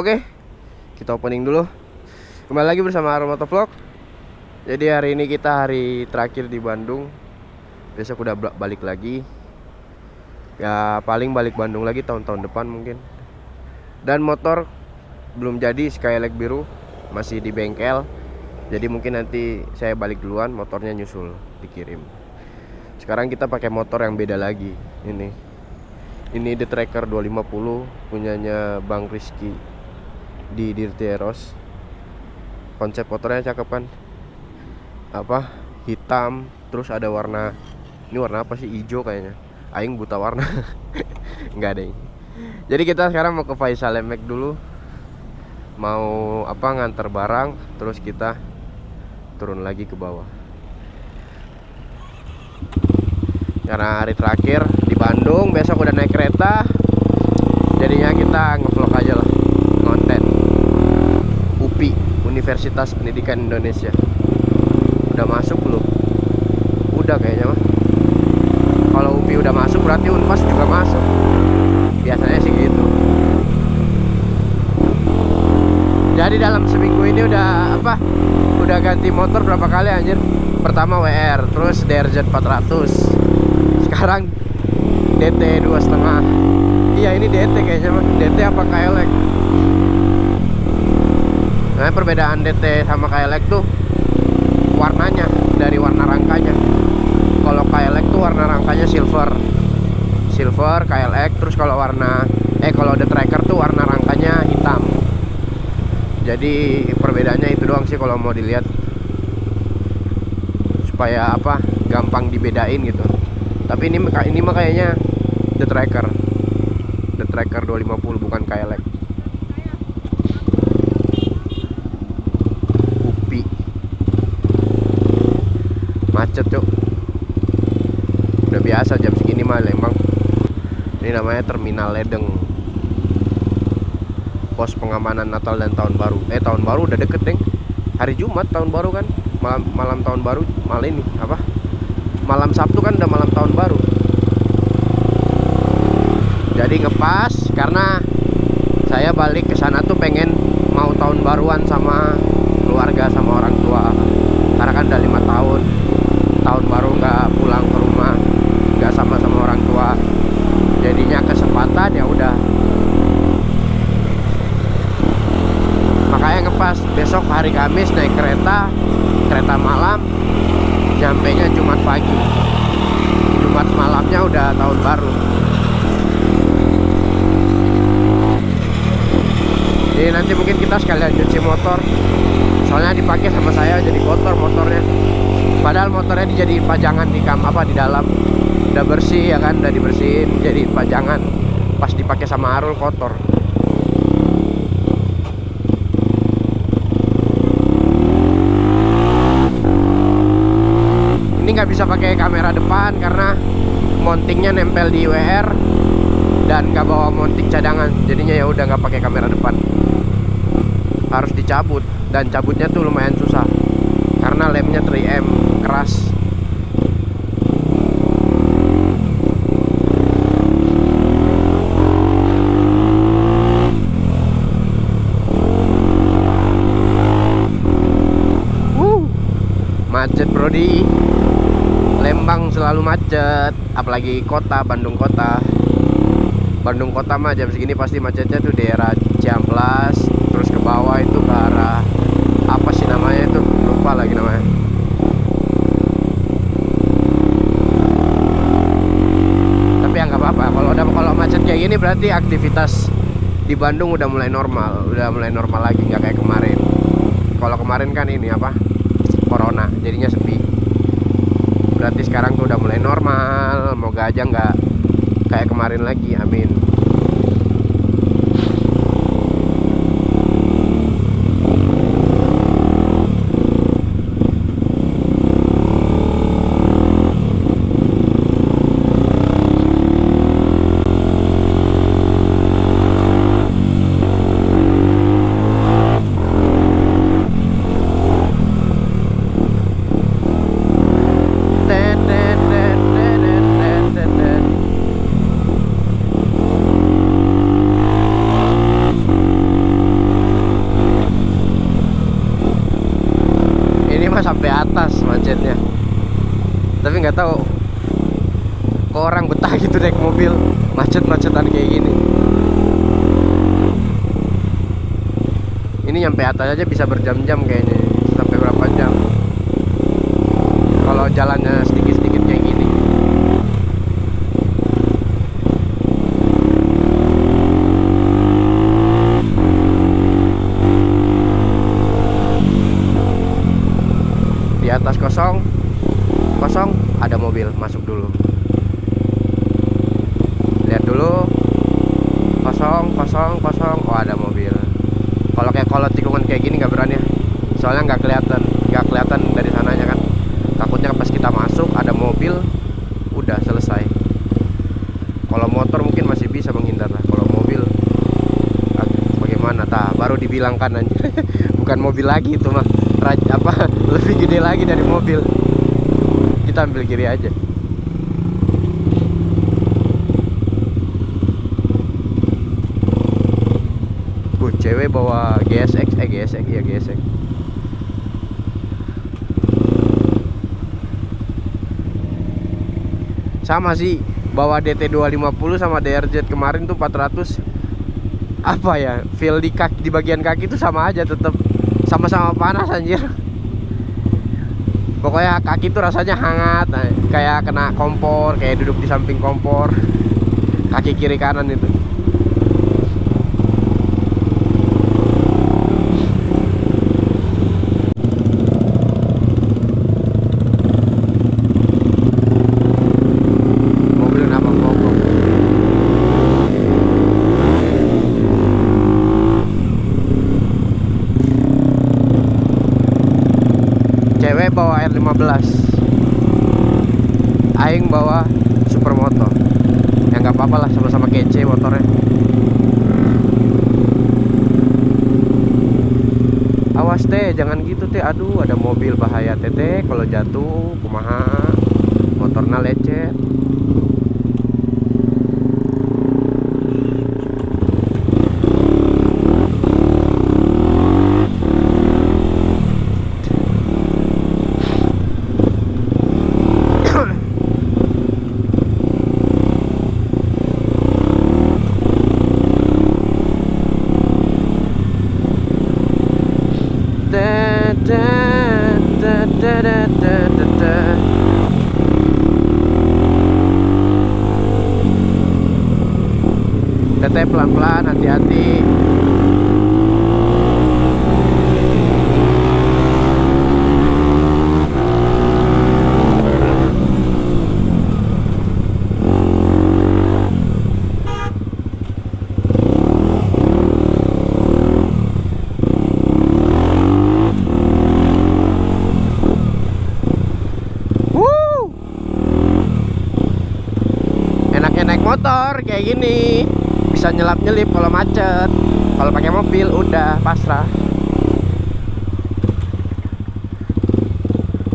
Oke, kita opening dulu. Kembali lagi bersama Aromoto Vlog. Jadi hari ini kita hari terakhir di Bandung. Besok udah bal- balik lagi. Ya paling balik Bandung lagi tahun-tahun depan mungkin. Dan motor belum jadi Skylake biru masih di bengkel. Jadi mungkin nanti saya balik duluan, motornya nyusul dikirim. Sekarang kita pakai motor yang beda lagi. Ini. Ini The Tracker 250 punyanya Bang Rizky di Dirty Eros. Konsep motornya cakep kan? Apa? Hitam, terus ada warna ini warna apa sih? Hijau kayaknya. Aing buta warna. Enggak deh. Jadi kita sekarang mau ke Faisal Lemek dulu. Mau apa ngantar barang, terus kita turun lagi ke bawah. Karena hari terakhir di Bandung, besok udah naik kereta. Jadinya kita ngevlog aja lah, konten. UPI, Universitas Pendidikan Indonesia. Udah masuk belum? Udah kayaknya mah. Kalau UPI udah masuk berarti Unpas juga masuk. Biasanya sih gitu. Jadi dalam seminggu ini udah apa? Udah ganti motor berapa kali anjir? Pertama WR, terus DRZ 400. Sekarang DT dua setengah. Iya ini DT kayaknya mah. DT apa KLX? Nah perbedaan DT sama KLX tuh warnanya dari warna rangkanya. Kalau KLX tuh warna rangkanya silver, silver KLX. Terus kalau warna eh kalau The Tracker tuh warna rangkanya hitam. Jadi perbedaannya itu doang sih kalau mau dilihat supaya apa gampang dibedain gitu. Tapi ini ini mah kayaknya The Tracker. The Tracker 250 bukan KLX. Upi. Macet, Cuk. Udah biasa jam segini mah Lembang. Ini namanya Terminal Ledeng. Pos pengamanan Natal dan Tahun Baru. Eh, tahun baru udah deket, Deng. Hari Jumat tahun baru kan? Malam malam tahun baru malam ini apa? Malam Sabtu kan udah malam tahun baru jadi ngepas karena saya balik ke sana tuh pengen mau tahun baruan sama keluarga sama orang tua karena kan udah lima tahun baru nggak pulang ke rumah nggak sama sama orang tua. Jadinya kesempatan ya udah. Makanya ngepas besok hari Kamis naik kereta kereta malam nyampe nya Jumat pagi. Jumat malamnya udah tahun baru. Jadi nanti mungkin kita sekalian cuci motor. Soalnya dipakai sama saya jadi kotor motornya Padahal motornya dijadiin pajangan di kam apa di dalam. Udah bersih ya kan, udah dibersihin jadi pajangan. Pas dipakai sama Arul kotor. Ini nggak bisa pakai kamera depan karena mountingnya nempel di WR dan nggak bawa mounting cadangan. Jadinya ya udah nggak pakai kamera depan. Harus dicabut dan cabutnya tuh lumayan susah karena lemnya 3M keras. Wuh, macet brodi Lembang selalu macet apalagi kota Bandung kota. Bandung kota mah jam segini pasti macetnya tuh daerah Ciamplas terus ke bawah itu ke arah apa sih namanya itu lupa lagi namanya? Tapi ya nggak apa-apa. Kalau udah kalau macet kayak gini berarti aktivitas di Bandung udah mulai normal. Udah mulai normal lagi nggak kayak kemarin. Kalau kemarin kan ini apa? Corona jadinya sepi. Berarti sekarang tuh udah mulai normal. Moga aja nggak kayak kemarin lagi. Amin Tet, tet, tet, tet, tet, tet, tet. mah sampai atas macetnya tapi nggak tahu kok orang betah gitu naik mobil macet-macetan kayak gini. Ini nyampe atas aja bisa berjam-jam kayaknya sampai berapa jam? Kalau jalannya sedikit-sedikit kayak gini di atas kosong kosong ada mobil masuk dulu lihat dulu kosong kosong kosong. Oh ada mobil. Kalau kayak kalau tikungan kayak gini nggak berani. Ya. soalnya nggak kelihatan nggak kelihatan dari sananya kan. Takutnya pas kita masuk ada mobil udah selesai. Kalau motor mungkin masih bisa menghindar lah. Kalau mobil ah, bagaimana? Tah baru dibilangkan aja. Bukan mobil lagi itu mah. Apa? Lebih gede lagi dari mobil. Kita ambil kiri aja bawa GSX, eh GSX, iya GSX Sama sih, bawa DT 250 sama DRZ kemarin tuh 400 Apa ya, feel di kaki, di bagian kaki tuh sama aja tetap Sama-sama panas anjir. Pokoknya kaki tuh rasanya hangat Kayak kena kompor, kayak duduk di samping kompor. Kaki kiri kanan itu 2015 Aing bawa supermoto. Ya nggak apa-apa lah sama-sama kece motornya. Awas teh jangan gitu teh. Aduh ada mobil bahaya teh. Kalau jatuh kumaha? Motornya lecet. Motor kayak gini. Bisa nyelap nyelip kalau macet. Kalau pakai mobil udah pasrah.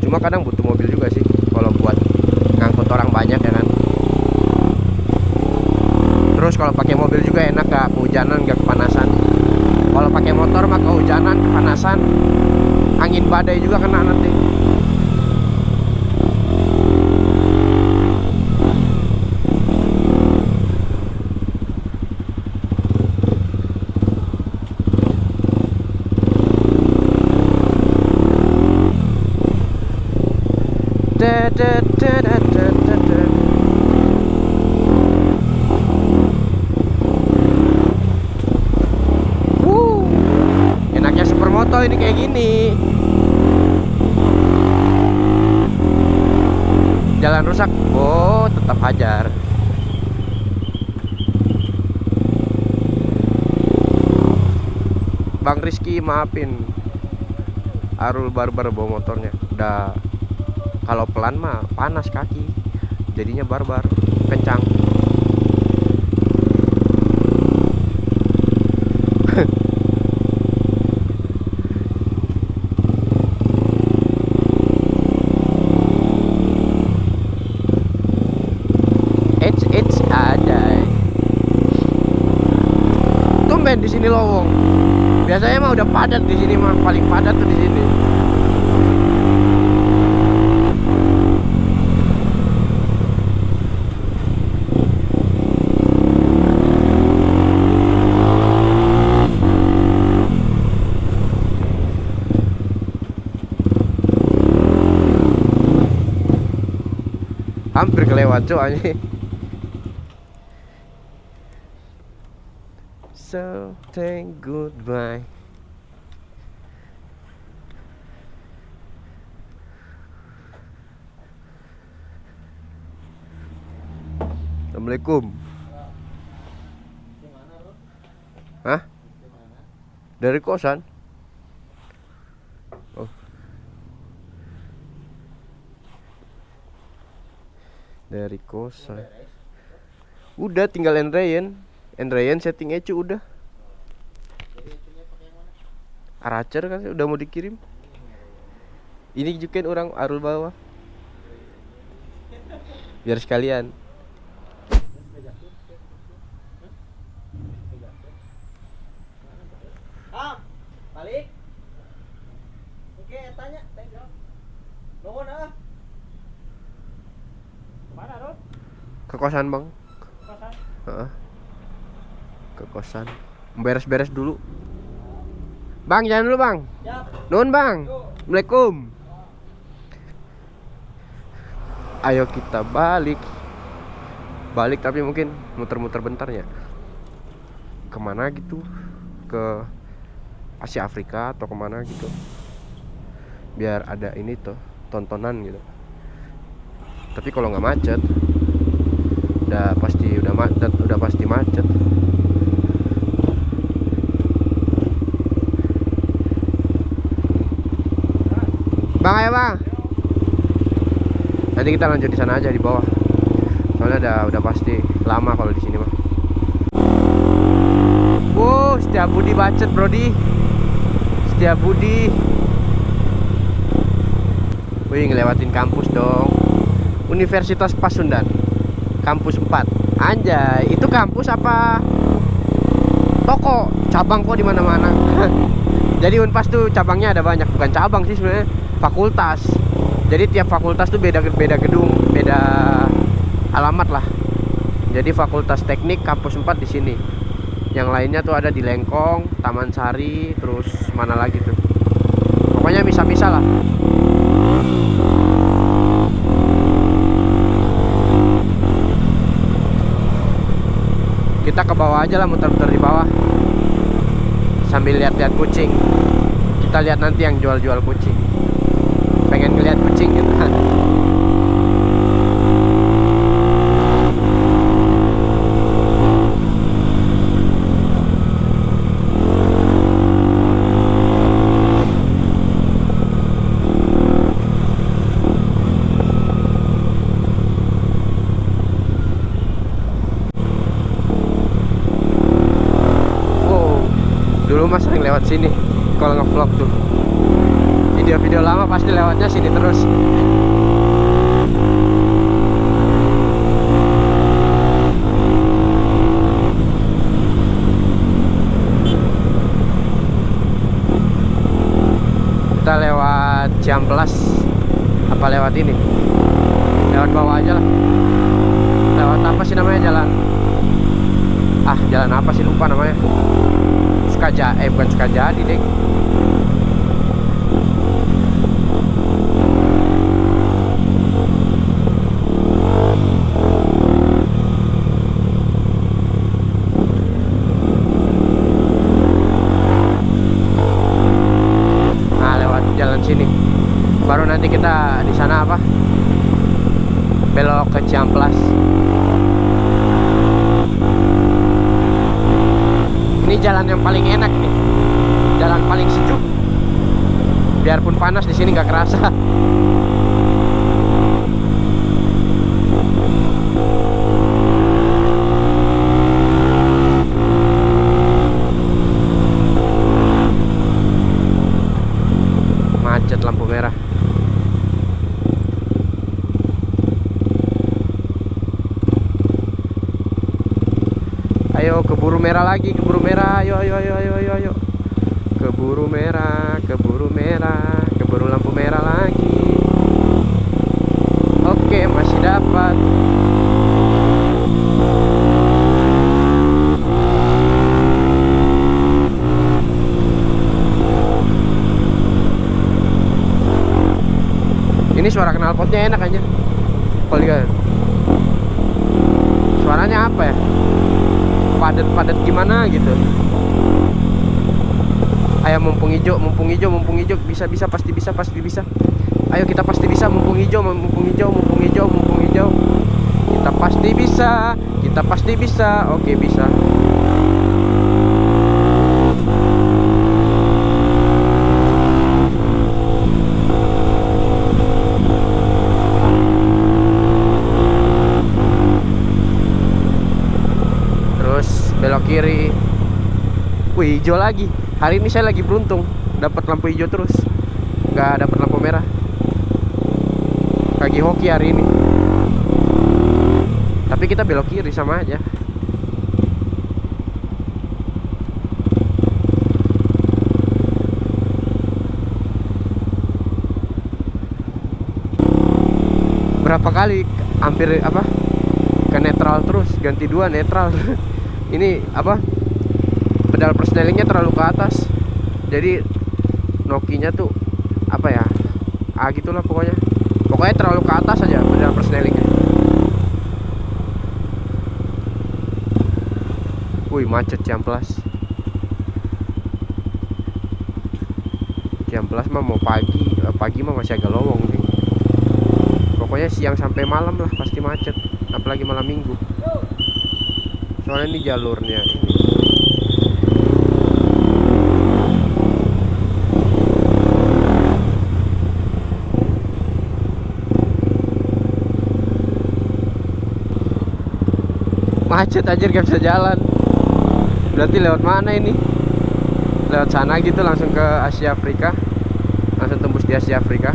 Cuma kadang butuh mobil juga sih kalau buat ngangkut orang banyak ya kan. Terus kalau pakai mobil juga enak gak kehujanan gak kepanasan. Kalau pakai motor mah kehujanan kepanasan. Angin badai juga kena nanti supermoto ini kayak gini. Jalan rusak, oh tetap hajar. Bang Rizky maafin. Arul barbar bawa motornya. Udah kalau pelan mah panas kaki. Jadinya barbar kencang ini lowong biasanya mah udah padat di sini mah. Paling padat tuh di sini. Hampir kelewat cuy anjing. Thank goodbye Assalamualaikum Hah? Dari kosan? Oh. Dari kosan. Udah tinggal Endrayan. Endrayan setting Ecu udah. Aracer kan udah mau dikirim. Ini juga orang arul bawah. Biar sekalian. Ah, balik. Oke, tanya, tanya. Nuhun ah. Ke kosan, Bang. Kosan. Heeh. Ke kosan. Beres-beres dulu. Bang, jangan dulu, Bang. Siap. Nuhun, Bang. Assalamualaikum. Ayo kita balik. Balik tapi mungkin muter-muter bentar ya. Ke mana gitu? Ke Asia Afrika atau ke mana gitu? Biar ada ini tuh tontonan gitu. Tapi kalau nggak macet, udah pasti udah macet, udah pasti macet. Bang ayo bang. Nanti kita lanjut di sana aja di bawah. Soalnya udah udah pasti lama kalau di sini mah. Wow, setiap Budi bacet Brodi. Setiap Budi. Wih, ngelewatin kampus dong. Universitas Pasundan. Kampus 4. Anjay, itu kampus apa toko? Cabang kok di mana-mana. Jadi Unpas tuh cabangnya ada banyak, bukan cabang sih sebenarnya, fakultas. Jadi tiap fakultas tuh beda beda gedung, beda alamat lah. Jadi Fakultas Teknik kampus 4 di sini. Yang lainnya tuh ada di Lengkong, Taman Sari, terus mana lagi tuh. Pokoknya bisa-bisa lah. Kita ke bawah aja lah muter-muter di bawah. Sambil lihat-lihat kucing. Kita lihat nanti yang jual-jual kucing. Pengen ngeliat kucing gitu dulu mas sering lewat sini kalau ngevlog tuh. Video-video lama pasti lewatnya sini terus. Kita lewat Ciamplas apa lewat ini? Lewat bawah aja lah. Lewat apa sih namanya jalan? ah jalan apa sih lupa namanya Sukaja eh bukan Sukajadi deh nah lewat jalan sini baru nanti kita di sana apa? Belok ke Ciamplas. Ini jalan yang paling enak nih. Jalan paling sejuk. Biarpun panas di sini nggak kerasa macet lampu merah Ayo keburu merah lagi, keburu merah. Ayo ayo ayo ayo ayo ayo. Keburu merah, keburu merah, keburu lampu merah lagi. Oke, masih dapat. Ini suara knalpotnya enak aja. Kalau lihat. suasananya apa ya padat-padat gimana gitu. Ayo mumpung hijau mumpung hijau mumpung hijau. Bisa bisa pasti bisa pasti bisa. Ayo kita pasti bisa. Mumpung hijau mumpung hijau mumpung hijau mumpung hijau. Kita pasti bisa kita pasti bisa. Oke bisa terus belok kiri. Wih hijau lagi. Hari ini saya lagi beruntung. Dapat lampu hijau terus. Nggak dapat lampu merah. Lagi hoki hari ini. Tapi kita belok kiri sama aja. Berapa kali hampir apa ke netral terus? Ganti dua netral ini apa? Pedal persnelingnya terlalu ke atas. Jadi nokinya tuh apa ya? Ah gitulah pokoknya. Pokoknya terlalu ke atas aja pedal persnelingnya wih macet jam plus jam plus mah mau pagi eh, pagi mah masih agak lowong nih pokoknya siang sampai malam lah pasti macet apalagi malam minggu soalnya ini jalurnya. Macet aja gak bisa jalan. Berarti lewat mana ini? Lewat sana gitu langsung ke Asia Afrika. Langsung tembus di Asia Afrika.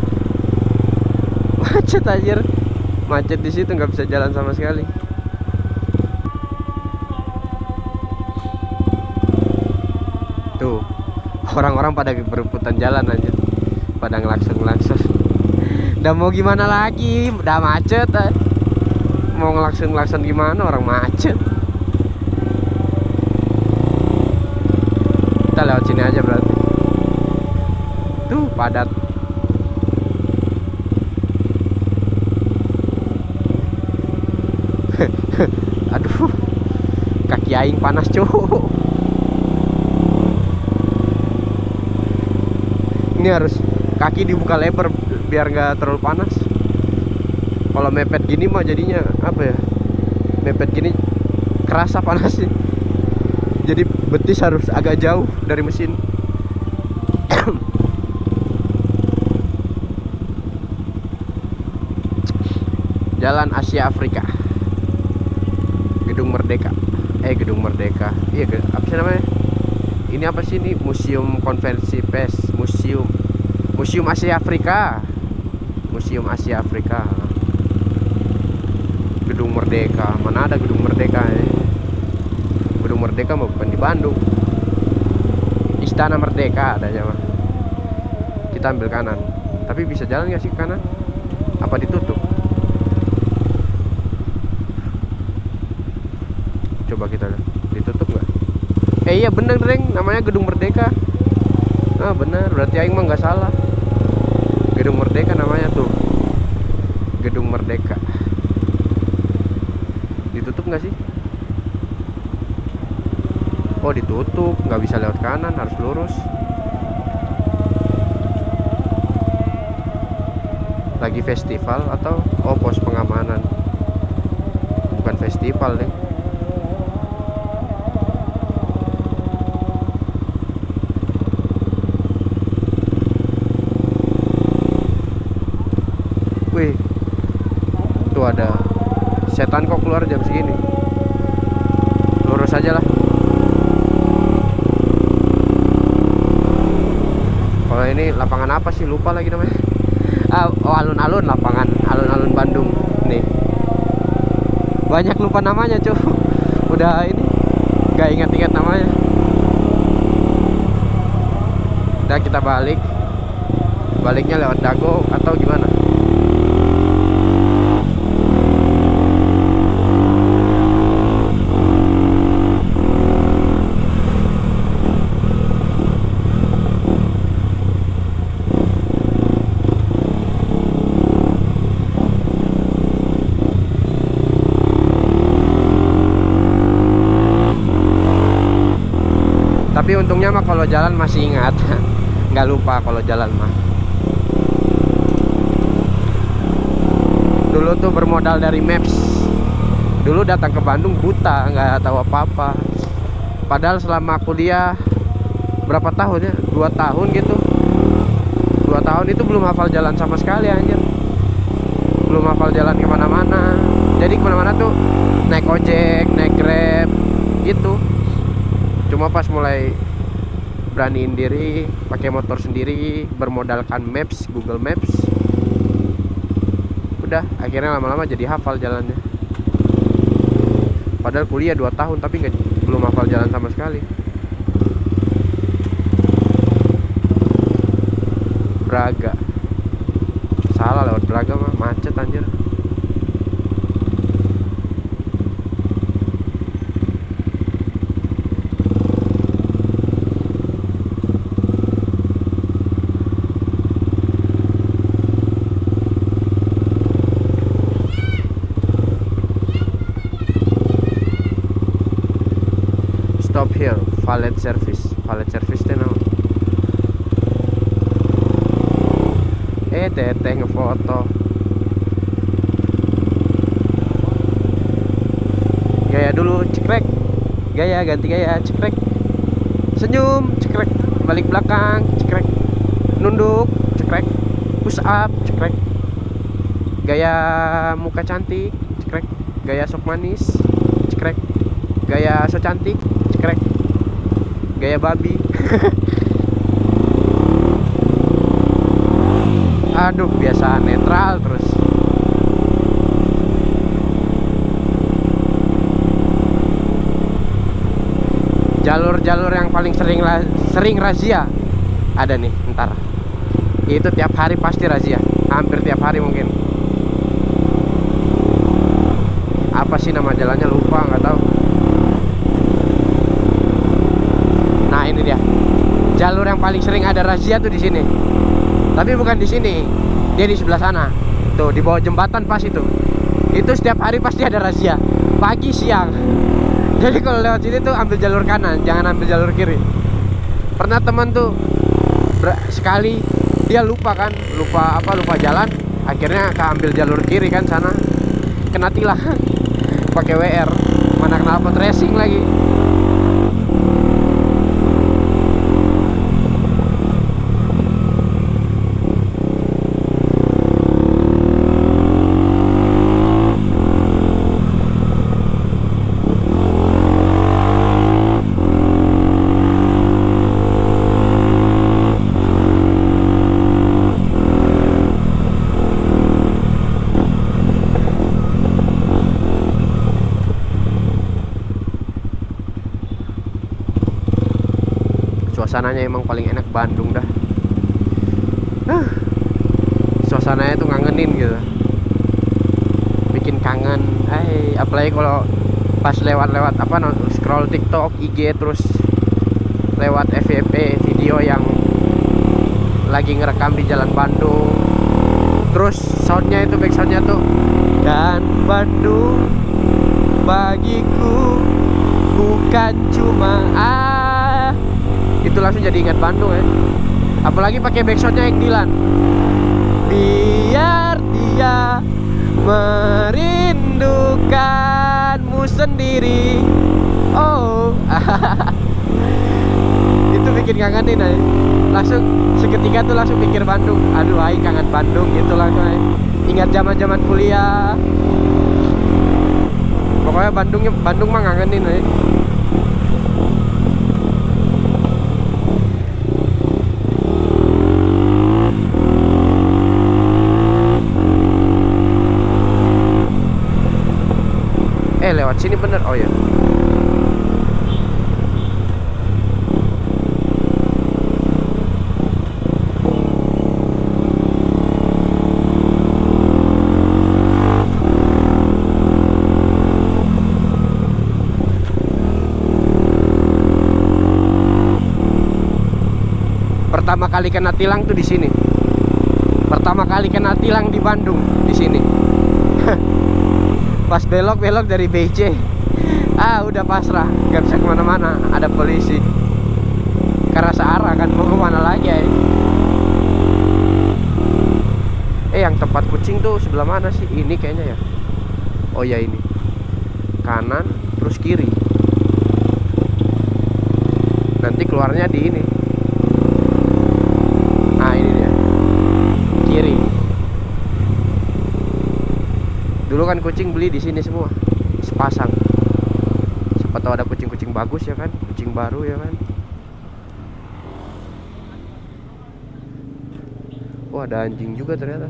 Macet aja macet di situ nggak bisa jalan sama sekali orang-orang pada berebutan jalan aja pada ngelakson-ngelakson. Udah mau gimana lagi? Udah macet eh. mau ngelakson-ngelakson gimana? Orang macet. Kita lewat sini aja berarti. Tuh padat. Aduh. Kaki aing panas cowok ini harus kaki dibuka lebar biar nggak terlalu panas. Kalau mepet gini mah jadinya apa ya? Mepet gini kerasa panasnya. Jadi betis harus agak jauh dari mesin. Jalan Asia Afrika. Gedung Merdeka. Eh Gedung Merdeka. Iya apa sih namanya? Ini apa sih ini? Museum Konvensi Pes Museum. Museum Asia Afrika. Museum Asia Afrika. Gedung Merdeka. Mana ada Gedung Merdeka ya Gedung Merdeka mah bukan di Bandung. Istana Merdeka adanya mah. Kita ambil kanan. Tapi bisa jalan nggak sih ke kanan? Apa ditutup? Coba kita lihat. Ditutup nggak? Eh iya bener Dreng. Namanya Gedung Merdeka Ah bener. Berarti Aing mah nggak salah. Gedung Merdeka namanya tuh. Gedung Merdeka. Ditutup nggak sih? Oh ditutup. Nggak bisa lewat kanan harus lurus. Lagi festival atau? Oh pos pengamanan. Bukan festival deh Wih Tuh ada Setan kok keluar jam segini. Lurus aja lah. Kalau ini lapangan apa sih? Lupa lagi namanya. Ah, Oh alun-alun lapangan. Alun-alun Bandung. Nih. Banyak lupa namanya cuy Udah ini Gak ingat-ingat namanya. Udah kita balik. Baliknya lewat Dago atau gimana? Tapi untungnya mah kalau jalan masih ingat. Nggak lupa kalau jalan mah. Dulu tuh bermodal dari maps. Dulu datang ke Bandung buta nggak tahu apa-apa. Padahal selama kuliah berapa tahun ya? Dua tahun gitu. Dua tahun itu belum hafal jalan sama sekali anjir. Belum hafal jalan ke mana-mana. Jadi ke mana-mana tuh naik ojek naik grab gitu cuma pas mulai beraniin diri pakai motor sendiri bermodalkan maps Google Maps udah akhirnya lama-lama jadi hafal jalannya. Padahal kuliah 2 tahun tapi nggak belum hafal jalan sama sekali. Braga. Salah lewat Braga mah macet anjir here valet service. Valet service teh naon eh teteh ngefoto. Gaya dulu cekrek. Gaya ganti gaya cekrek. Senyum cekrek. Balik belakang cekrek. Nunduk cekrek. Push up cekrek. Gaya muka cantik cekrek. Gaya sok manis cekrek. Gaya so cantik cekrek gaya babi. Aduh biasa netral terus. Jalur-jalur yang paling sering sering razia ada nih ntar. Itu tiap hari pasti razia. Hampir tiap hari mungkin. Apa sih nama jalannya? Lupa nggak tahu nah ini dia jalur yang paling sering ada razia tuh di sini. Tapi bukan di sini dia di sebelah sana. Tuh di bawah jembatan pas itu. Itu setiap hari pasti ada razia. Pagi siang. Jadi kalau lewat sini tuh ambil jalur kanan jangan ambil jalur kiri. Pernah teman tuh sekali dia lupa kan lupa apa lupa jalan akhirnya keambil jalur kiri kan sana. Kena tilang. Pakai WR mana kenapa tracing lagi suasananya emang paling enak Bandung dah. Huh. suasananya tuh ngangenin gitu. Bikin kangen. Eh apalagi kalau pas lewat-lewat apa no, scroll TikTok IG terus lewat FYP video yang lagi ngerekam di jalan Bandung. Terus soundnya itu back soundnya tuh dan Bandung bagiku bukan cuma itu langsung jadi ingat Bandung ya. Apalagi pakai backsoundnya yang Dilan. Biar dia merindukanmu sendiri. Oh. Itu bikin kangenin aja. Langsung seketika tuh langsung pikir Bandung. Aduh ay kangen Bandung gitu langsung ay. ingat zaman zaman kuliah. Pokoknya Bandungnya Bandung mah ngangenin aja Eh lewat sini bener Oh ya Pertama kali kena tilang tuh di sini. Pertama kali kena tilang di Bandung di sini pas belok belok dari BC ah udah pasrah. Gak bisa ke mana-mana. Ada polisi. Karena searah kan. Mau ke mana lagi ya eh yang tempat kucing tuh sebelah mana sih? Ini kayaknya ya. Oh ya ini. Kanan terus kiri. Nanti keluarnya di ini. Nah ini dia. Kiri. Dulu kan kucing beli di sini semua sepasang. Siapa tahu ada kucing-kucing bagus ya kan kucing baru ya kan. Wah ada anjing juga ternyata.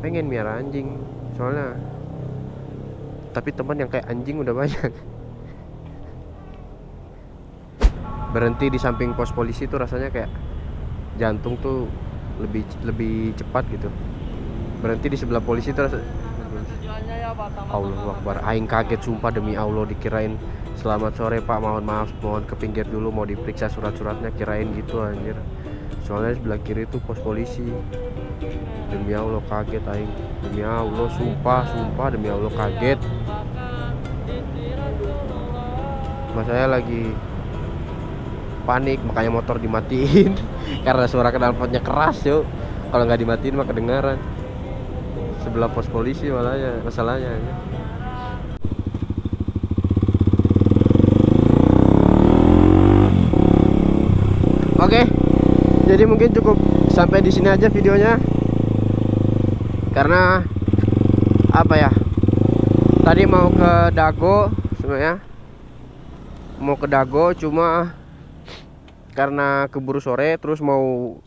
Pengen miara anjing Soalnya Tapi teman yang kayak anjing udah banyak. Berhenti di samping pos polisi tuh rasanya kayak Jantung tuh lebih lebih cepat gitu. Berhenti di sebelah polisi Tujuannya ya Allah Akbar. Aing kaget sumpah demi Allah dikirain Selamat sore pak mohon maaf mohon ke pinggir dulu mau diperiksa surat-suratnya kirain gitu anjir. Soalnya sebelah kiri itu pos polisi. Demi Allah kaget Aing. Demi Allah sumpah sumpah demi Allah kaget. Mas saya lagi panik makanya motor dimatiin karena suara knalpotnya keras yuk kalau nggak dimatiin mah kedengaran sebelah pos polisi malahnya masalahnya ya. Oke, jadi mungkin cukup sampai di sini aja videonya. Karena apa ya? Tadi mau ke Dago sebenarnya. Mau ke Dago cuma karena keburu sore terus mau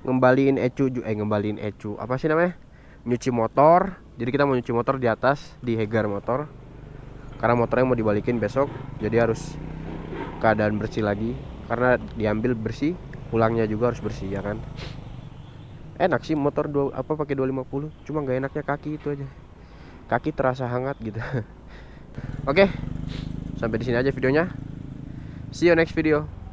ngembaliin ecu eh ngembaliin ecu apa sih namanya? Nyuci motor. Jadi kita mau nyuci motor di atas di Hegar motor. Karena motornya mau dibalikin besok jadi harus keadaan bersih lagi. Karena diambil bersih pulangnya juga harus bersih ya kan? Enak sih motor dua, apa pakai 250 cuma nggak enaknya kaki itu aja. Kaki terasa hangat gitu. Oke sampai di sini aja videonya. See you next video